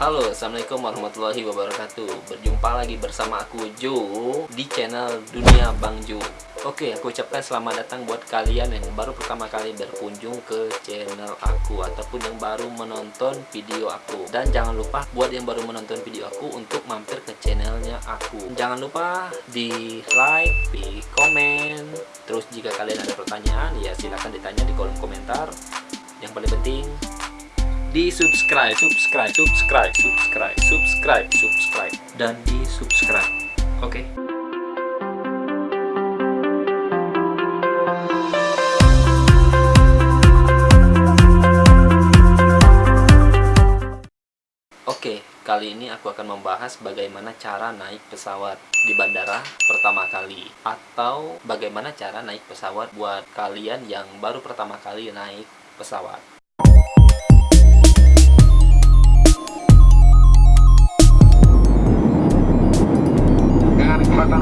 Halo, Assalamualaikum warahmatullahi wabarakatuh. Berjumpa lagi bersama aku Jo Di channel Dunia Bang Jo. Oke, aku ucapkan selamat datang buat kalian yang baru pertama kali berkunjung ke channel aku Ataupun yang baru menonton video aku. Dan jangan lupa buat yang baru menonton video aku Untuk mampir ke channelnya aku. Jangan lupa di like, di komen. Terus jika kalian ada pertanyaan Ya silahkan ditanya di kolom komentar. Yang paling penting di subscribe, subscribe, subscribe, subscribe, subscribe, subscribe, dan di subscribe. Oke. Okay? Oke, kali ini aku akan membahas bagaimana cara naik pesawat di bandara pertama kali atau bagaimana cara naik pesawat buat kalian yang baru pertama kali naik pesawat. Nah,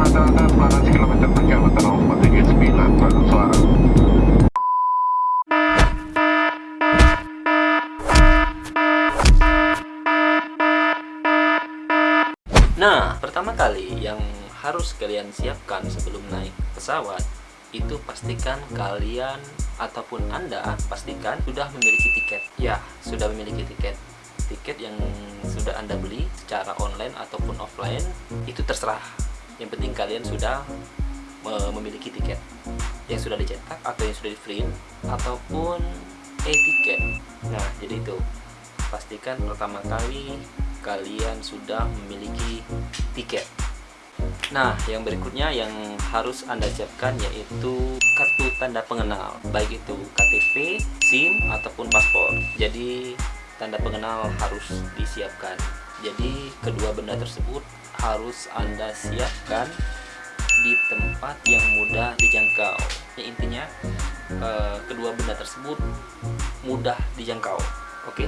pertama kali yang harus kalian siapkan sebelum naik pesawat itu pastikan kalian ataupun Anda pastikan sudah memiliki tiket. Ya, sudah memiliki tiket. Tiket yang sudah Anda beli secara online ataupun offline itu terserah. Yang penting kalian sudah memiliki tiket yang sudah dicetak atau yang sudah di print ataupun e-tiket. Nah, jadi itu pastikan pertama kali kalian sudah memiliki tiket Nah, yang berikutnya yang harus Anda siapkan yaitu kartu tanda pengenal, baik itu KTP, SIM, ataupun paspor. Jadi, tanda pengenal harus disiapkan. Jadi, kedua benda tersebut harus Anda siapkan di tempat yang mudah dijangkau. Ya, intinya, eh, kedua benda tersebut mudah dijangkau. Oke.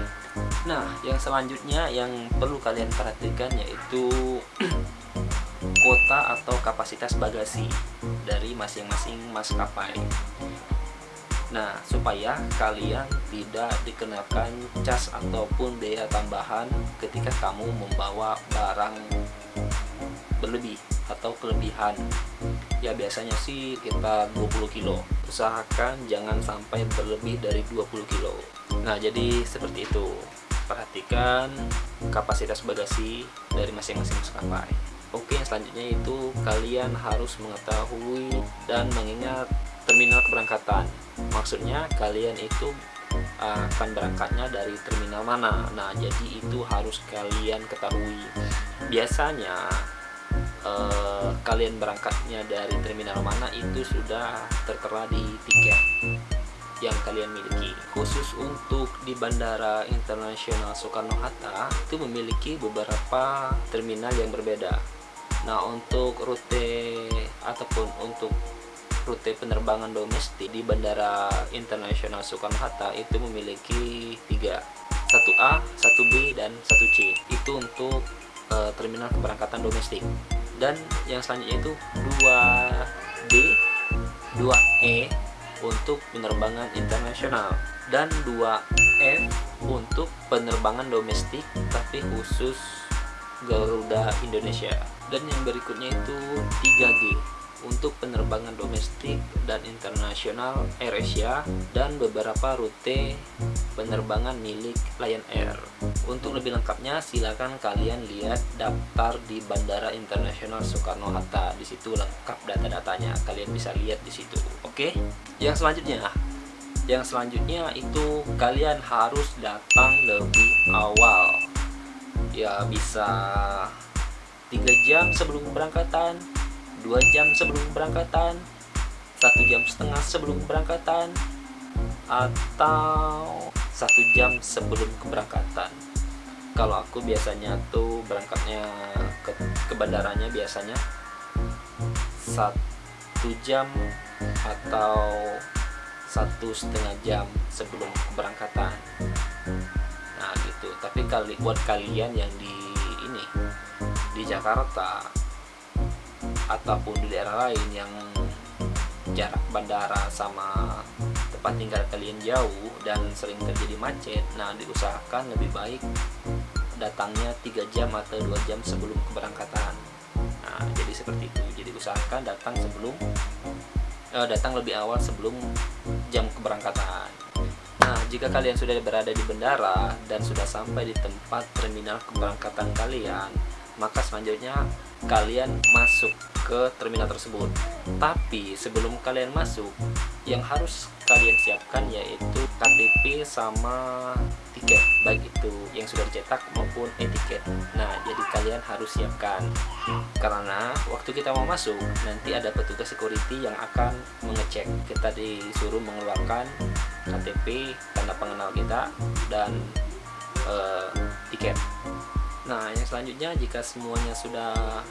Nah, yang selanjutnya yang perlu kalian perhatikan yaitu kuota atau kapasitas bagasi dari masing-masing maskapai. Nah, supaya kalian tidak dikenakan cas ataupun biaya tambahan ketika kamu membawa barang berlebih atau kelebihan. Ya biasanya sih kita 20 kilo. Usahakan jangan sampai berlebih dari 20 kilo. Nah, jadi seperti itu. Perhatikan kapasitas bagasi dari masing-masing maskapai. Oke, yang selanjutnya itu kalian harus mengetahui dan mengingat terminal keberangkatan. Maksudnya kalian itu akan berangkatnya dari terminal mana. Nah, jadi itu harus kalian ketahui. Biasanya eh, kalian berangkatnya dari terminal mana itu sudah tertera di tiket yang kalian miliki. Khusus untuk di Bandara Internasional Soekarno-Hatta itu memiliki beberapa terminal yang berbeda. Nah untuk rute ataupun untuk rute penerbangan domestik di Bandara Internasional Soekarno-Hatta itu memiliki tiga. 1A, 1B, dan 1C itu untuk uh, terminal keberangkatan domestik dan yang selanjutnya itu 2D 2E untuk penerbangan internasional. Dan 2F untuk penerbangan domestik tapi khusus Garuda Indonesia. Dan yang berikutnya itu 3G untuk penerbangan domestik dan internasional AirAsia dan beberapa rute penerbangan milik Lion Air. Untuk lebih lengkapnya silakan kalian lihat daftar di Bandara Internasional Soekarno-Hatta. Di situ lengkap data-datanya. Kalian bisa lihat di situ. Oke. Yang selanjutnya yang selanjutnya itu kalian harus datang lebih awal. Ya bisa tiga jam sebelum keberangkatan dua jam sebelum keberangkatan satu jam setengah sebelum keberangkatan atau satu jam sebelum keberangkatan. Kalau aku biasanya tuh berangkatnya ke, ke bandaranya biasanya satu jam atau satu setengah jam sebelum keberangkatan. Nah gitu. Tapi kali buat kalian yang di ini di Jakarta ataupun di daerah lain yang jarak bandara sama tempat tinggal kalian jauh dan sering terjadi macet nah diusahakan lebih baik datangnya tiga jam atau dua jam sebelum keberangkatan. Nah jadi seperti itu. Jadi usahakan datang sebelum uh, datang lebih awal sebelum jam keberangkatan. Nah jika kalian sudah berada di bandara dan sudah sampai di tempat terminal keberangkatan kalian maka selanjutnya kalian masuk ke terminal tersebut. Tapi sebelum kalian masuk yang harus kalian siapkan yaitu KTP sama tiket baik itu yang sudah dicetak maupun etiket. Nah jadi kalian harus siapkan. Karena waktu kita mau masuk nanti ada petugas security yang akan mengecek. Kita disuruh mengeluarkan KTP tanda pengenal kita dan uh, tiket nah yang selanjutnya jika semuanya sudah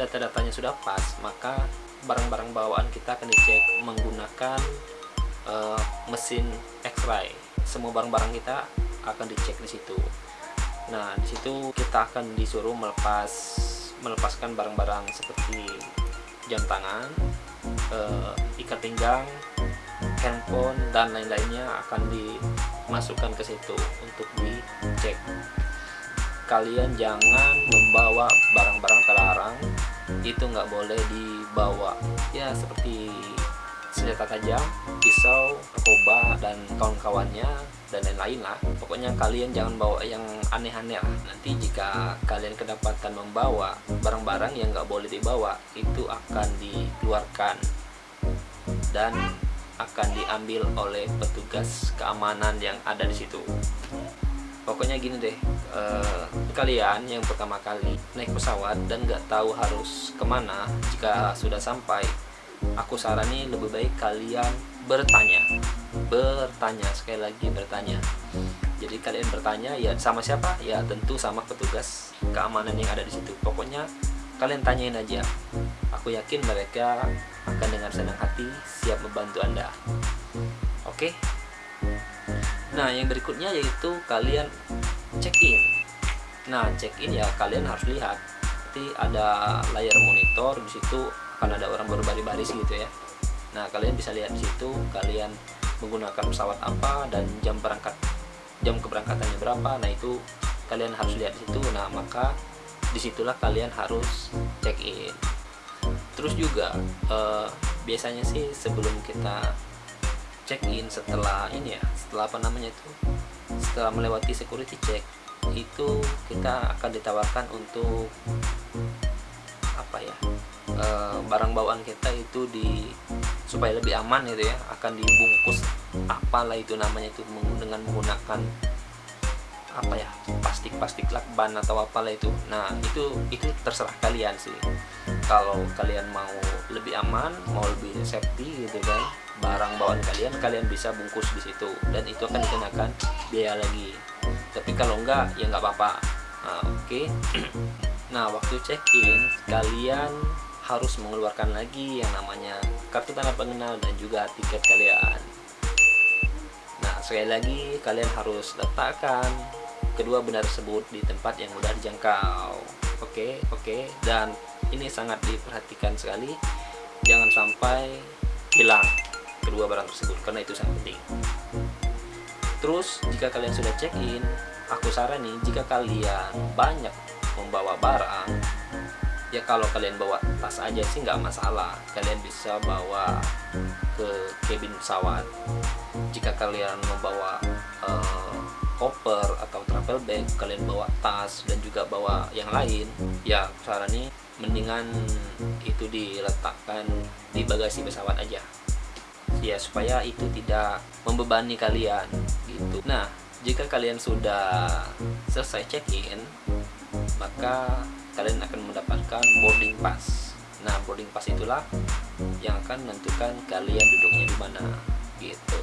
data-datanya sudah pas maka barang-barang bawaan kita akan dicek menggunakan uh, mesin X-ray. Semua barang-barang kita akan dicek di situ. Nah di situ kita akan disuruh melepas melepaskan barang-barang seperti jam tangan uh, ikat pinggang handphone dan lain-lainnya akan dimasukkan ke situ untuk dicek kalian jangan membawa barang-barang terlarang. Itu nggak boleh dibawa. Ya seperti senjata tajam, pisau, narkoba dan kawan-kawannya dan lain-lain lah. Pokoknya kalian jangan bawa yang aneh-aneh lah. Nanti jika kalian kedapatan membawa barang-barang yang nggak boleh dibawa itu akan dikeluarkan dan akan diambil oleh petugas keamanan yang ada di situ pokoknya gini deh uh, kalian yang pertama kali naik pesawat dan nggak tahu harus ke mana jika sudah sampai aku sarani lebih baik kalian bertanya. Bertanya sekali lagi bertanya. Jadi kalian bertanya ya sama siapa? Ya tentu sama petugas keamanan yang ada di situ. Pokoknya kalian tanyain aja. Aku yakin mereka akan dengan senang hati siap membantu anda. Oke? okay? Nah, yang berikutnya yaitu kalian check in. Nah, check in ya kalian harus lihat. Nanti ada layar monitor di situ akan ada orang berbaris-baris gitu ya. Nah, kalian bisa lihat di situ kalian menggunakan pesawat apa dan jam berangkat jam keberangkatannya berapa. Nah, itu kalian harus lihat di situ. Nah, maka di situlah kalian harus check in. Terus juga eh, biasanya sih sebelum kita check in setelah ini ya setelah apa namanya itu setelah melewati security check itu kita akan ditawarkan untuk apa ya e, barang bawaan kita itu di supaya lebih aman gitu ya akan dibungkus apalah itu namanya itu dengan menggunakan apa ya plastik-plastik lakban atau apalah itu. Nah itu itu terserah kalian sih. Kalau kalian mau lebih aman mau lebih safety gitu kan barang bawaan kalian kalian bisa bungkus di situ. Dan itu akan dikenakan biaya lagi. Tapi kalau enggak ya nggak apa-apa. Nah, oke. Okay. nah waktu check in kalian harus mengeluarkan lagi yang namanya kartu tanda pengenal dan juga tiket kalian. Nah sekali lagi kalian harus letakkan kedua benda tersebut di tempat yang mudah dijangkau. Oke okay, oke. Okay. dan ini sangat diperhatikan sekali. Jangan sampai hilang kedua barang tersebut karena itu sangat penting. Terus jika kalian sudah check in aku sarani jika kalian banyak membawa barang ya kalau kalian bawa tas aja sih nggak masalah. Kalian bisa bawa ke cabin pesawat. Jika kalian membawa uh, koper atau travel bag kalian bawa tas dan juga bawa yang lain ya sarani mendingan itu diletakkan di bagasi pesawat aja ya supaya itu tidak membebani kalian gitu nah jika kalian sudah selesai check-in maka kalian akan mendapatkan boarding pass nah boarding pass itulah yang akan menentukan kalian duduknya di mana gitu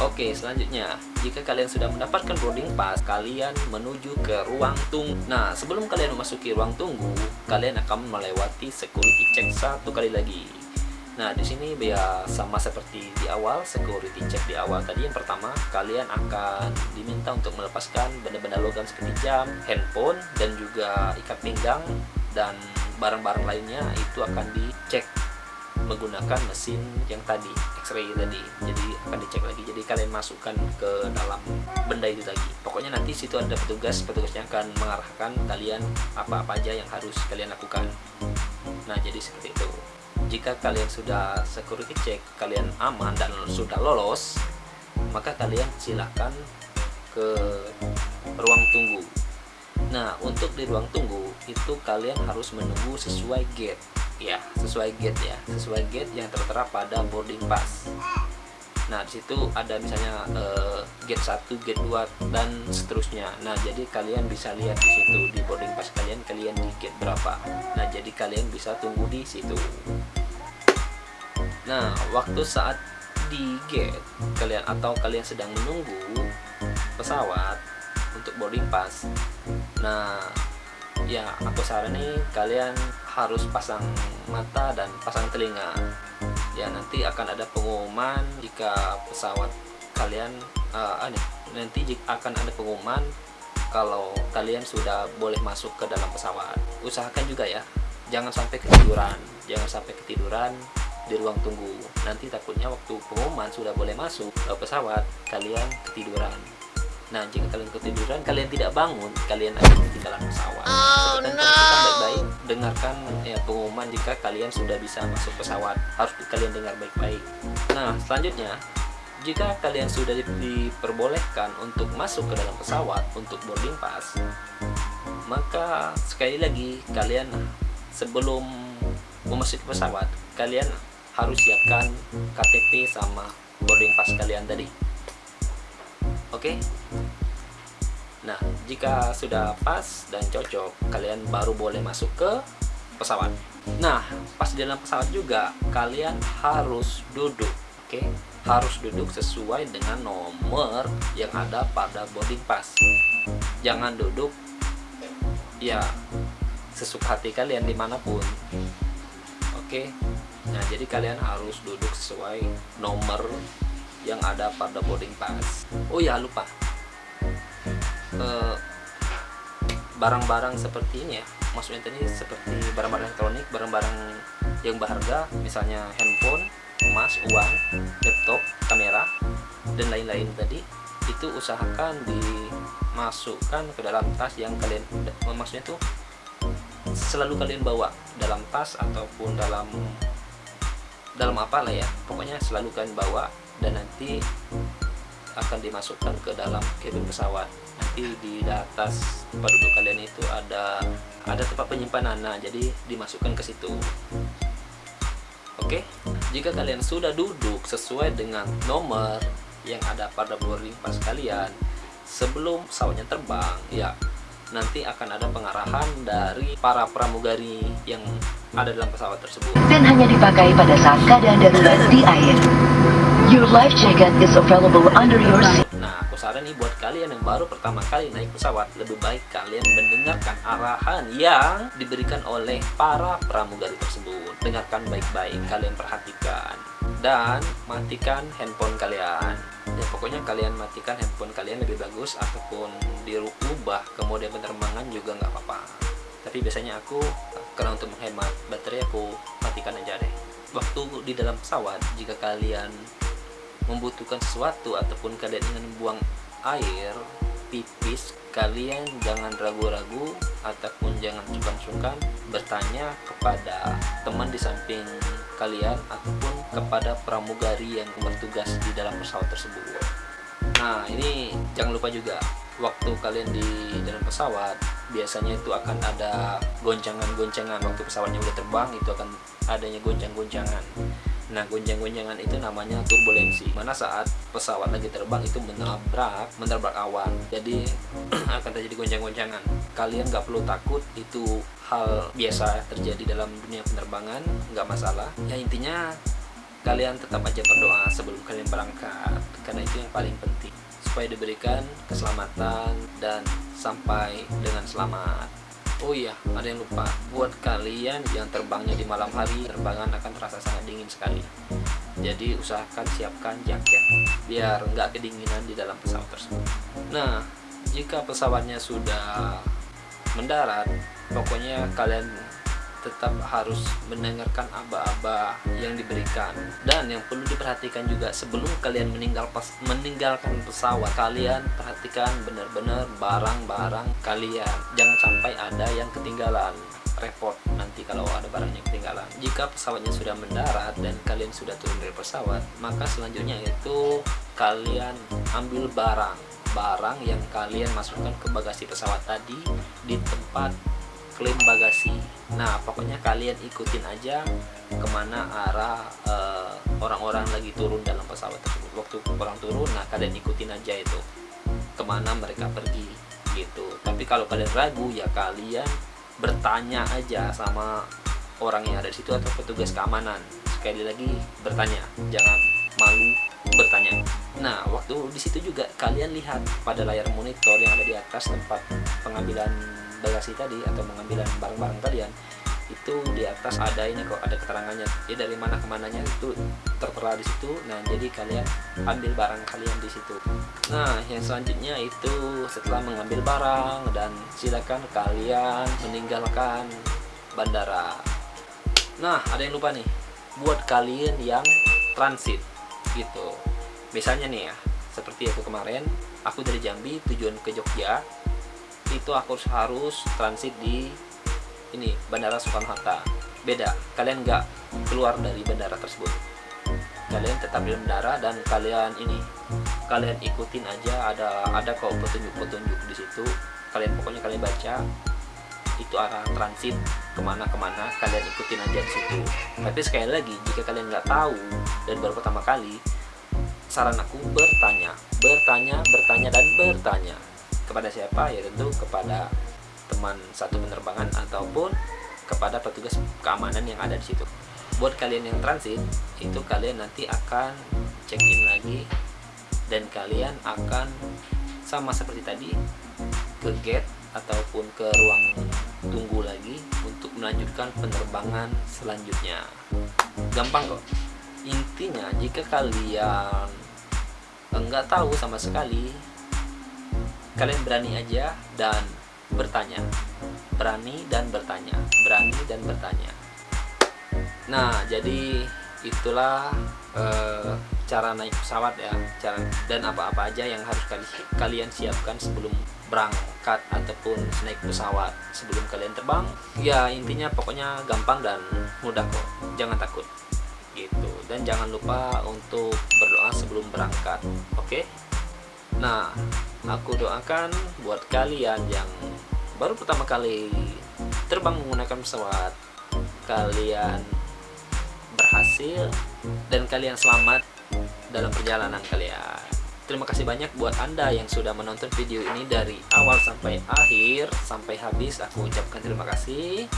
Oke, selanjutnya, jika kalian sudah mendapatkan boarding pass, kalian menuju ke ruang tunggu. Nah, sebelum kalian memasuki ruang tunggu, kalian akan melewati security check satu kali lagi. Nah, di sini ya sama seperti di awal, security check di awal tadi. Yang pertama, kalian akan diminta untuk melepaskan benda-benda logam seperti jam, handphone, dan juga ikat pinggang dan barang-barang lainnya. Itu akan dicek menggunakan mesin yang tadi X-ray tadi. Jadi akan dicek lagi. Jadi kalian masukkan ke dalam benda itu lagi pokoknya nanti situ ada petugas. Petugasnya akan mengarahkan kalian apa-apa aja yang harus kalian lakukan. Nah jadi seperti itu jika kalian sudah security check kalian aman dan sudah lolos maka kalian silahkan ke ruang tunggu. Nah untuk di ruang tunggu itu kalian harus menunggu sesuai gate ya sesuai gate ya sesuai gate yang tertera pada boarding pass. Nah di situ ada misalnya uh, gate 1, gate 2 dan seterusnya. Nah jadi kalian bisa lihat di situ di boarding pass kalian kalian di gate berapa. Nah jadi kalian bisa tunggu di situ nah waktu saat di gate kalian atau kalian sedang menunggu pesawat untuk boarding pass. Nah ya aku saran nih kalian harus pasang mata dan pasang telinga. Ya nanti akan ada pengumuman jika pesawat kalian uh, aneh, nanti akan ada pengumuman kalau kalian sudah boleh masuk ke dalam pesawat. Usahakan juga ya jangan sampai ketiduran jangan sampai ketiduran di ruang tunggu nanti takutnya waktu pengumuman sudah boleh masuk ke pesawat kalian ketiduran Nah, jika kalian ketiduran, kalian tidak bangun, kalian akan ketinggalan pesawat. Oh, no. baik-baik, dengarkan ya pengumuman jika kalian sudah bisa masuk pesawat. Harus kalian dengar baik-baik. Nah, selanjutnya, jika kalian sudah diperbolehkan untuk masuk ke dalam pesawat untuk boarding pass, maka sekali lagi kalian sebelum memasuki pesawat, kalian harus siapkan KTP sama boarding pass kalian tadi. Oke. Okay? Nah, jika sudah pas dan cocok, kalian baru boleh masuk ke pesawat. Nah, pas di dalam pesawat juga kalian harus duduk, oke? Okay? Harus duduk sesuai dengan nomor yang ada pada boarding pass. Jangan duduk ya sesuka hati kalian di mana pun. Oke? Okay? Nah, jadi kalian harus duduk sesuai nomor yang ada pada boarding pass. Oh ya lupa. Eh, barang-barang seperti ini ya. Maksudnya tadi seperti barang-barang elektronik barang-barang yang berharga misalnya handphone emas uang laptop kamera dan lain-lain tadi itu usahakan dimasukkan ke dalam tas yang kalian maksudnya tuh selalu kalian bawa dalam tas ataupun dalam dalam apa lah ya. Pokoknya selalu kalian bawa dan nanti akan dimasukkan ke dalam kabin pesawat. Nanti di atas tempat duduk kalian itu ada ada tempat penyimpanan. Nah jadi dimasukkan ke situ. Oke? Jika kalian sudah duduk sesuai dengan nomor yang ada pada boarding pass kalian sebelum pesawatnya terbang ya nanti akan ada pengarahan dari para pramugari yang ada dalam pesawat tersebut dan hanya dipakai pada saat keadaan darurat di air Your life jacket is available under your seat. Nah, aku saran nih buat kalian yang baru pertama kali naik pesawat, lebih baik kalian mendengarkan arahan yang diberikan oleh para pramugari tersebut. Dengarkan baik-baik, kalian perhatikan dan matikan handphone kalian. Ya, pokoknya kalian matikan handphone kalian lebih bagus ataupun dirubah ke mode penerbangan juga nggak apa-apa. Tapi biasanya aku karena untuk menghemat baterai aku matikan aja deh. Waktu di dalam pesawat, jika kalian membutuhkan sesuatu ataupun kalian ingin buang air pipis kalian jangan ragu-ragu ataupun jangan sungkan-sungkan bertanya kepada teman di samping kalian ataupun kepada pramugari yang bertugas di dalam pesawat tersebut nah ini jangan lupa juga waktu kalian di dalam pesawat biasanya itu akan ada goncangan-goncangan waktu pesawatnya udah terbang itu akan adanya goncang-goncangan Nah, gonjang-gonjangan itu namanya turbulensi. Mana saat pesawat lagi terbang itu menabrak, menabrak awan. Jadi akan terjadi gonjang-gonjangan. Kalian nggak perlu takut, itu hal biasa terjadi dalam dunia penerbangan, nggak masalah. Ya intinya kalian tetap aja berdoa sebelum kalian berangkat, karena itu yang paling penting supaya diberikan keselamatan dan sampai dengan selamat. Oh iya, ada yang lupa. Buat kalian yang terbangnya di malam hari, terbangan akan terasa sangat dingin sekali. Jadi usahakan siapkan jaket biar nggak kedinginan di dalam pesawat tersebut. Nah, jika pesawatnya sudah mendarat, pokoknya kalian tetap harus mendengarkan aba-aba yang diberikan. Dan yang perlu diperhatikan juga sebelum kalian meninggal pas meninggalkan pesawat kalian perhatikan benar-benar barang-barang kalian. Jangan sampai ada yang ketinggalan. Repot nanti kalau ada barang yang ketinggalan. Jika pesawatnya sudah mendarat dan kalian sudah turun dari pesawat maka selanjutnya itu kalian ambil barang. Barang yang kalian masukkan ke bagasi pesawat tadi di tempat klaim bagasi nah pokoknya kalian ikutin aja ke mana arah eh, orang-orang uh, lagi turun dalam pesawat tersebut. Waktu orang turun nah kalian ikutin aja itu. Ke mana mereka pergi gitu. Tapi kalau kalian ragu ya kalian bertanya aja sama orang yang ada di situ atau petugas keamanan. Sekali lagi bertanya. Jangan malu bertanya. Nah waktu di situ juga kalian lihat pada layar monitor yang ada di atas tempat pengambilan bagasi tadi atau mengambil barang-barang kalian itu di atas ada ini kok ada keterangannya. Jadi dari mana ke mananya itu tertera di situ. Nah jadi kalian ambil barang kalian di situ. Nah yang selanjutnya itu setelah mengambil barang dan silakan kalian meninggalkan bandara. Nah ada yang lupa nih buat kalian yang transit gitu. Misalnya nih ya seperti aku kemarin aku dari Jambi tujuan ke Jogja itu aku harus transit di ini Bandara Soekarno Hatta. Beda kalian nggak keluar dari bandara tersebut. Kalian tetap di bandara dan kalian ini kalian ikutin aja ada ada kok petunjuk-petunjuk di situ. Kalian pokoknya kalian baca itu arah transit ke mana ke mana kalian ikutin aja di situ. Tapi sekali lagi jika kalian nggak tahu dan baru pertama kali saran aku bertanya bertanya bertanya dan bertanya kepada siapa ya tentu kepada teman satu penerbangan ataupun kepada petugas keamanan yang ada di situ. Buat kalian yang transit itu kalian nanti akan check in lagi dan kalian akan sama seperti tadi ke gate ataupun ke ruang tunggu lagi untuk melanjutkan penerbangan selanjutnya. Gampang kok. Intinya jika kalian enggak tahu sama sekali kalian berani aja dan bertanya. Berani dan bertanya. Berani dan bertanya. Nah jadi itulah uh, cara naik pesawat ya. Cara dan apa-apa aja yang harus kali, kalian siapkan sebelum berangkat ataupun naik pesawat sebelum kalian terbang. Ya intinya pokoknya gampang dan mudah kok. Jangan takut. Gitu. Dan jangan lupa untuk berdoa sebelum berangkat. Oke? okay? Nah aku doakan buat kalian yang baru pertama kali terbang menggunakan pesawat kalian berhasil dan kalian selamat dalam perjalanan kalian. Terima kasih banyak buat anda yang sudah menonton video ini dari awal sampai akhir. Sampai habis aku ucapkan terima kasih.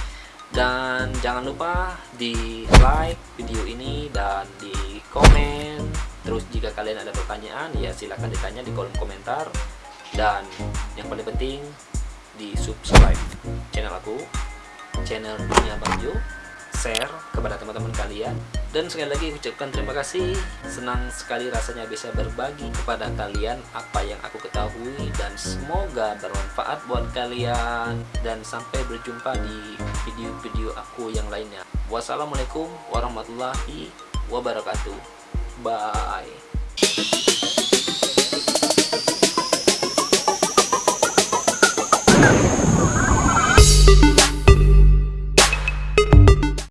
Dan jangan lupa di like video ini dan di komen Terus jika kalian ada pertanyaan ya silahkan ditanya di kolom komentar. Dan yang paling penting di subscribe channel aku, channel Dunia Bangjo, share kepada teman-teman kalian. Dan sekali lagi ucapkan terima kasih. Senang sekali rasanya bisa berbagi kepada kalian apa yang aku ketahui. Dan semoga bermanfaat buat kalian. Dan sampai berjumpa di video-video aku yang lainnya. Wassalamualaikum warahmatullahi wabarakatuh Bye.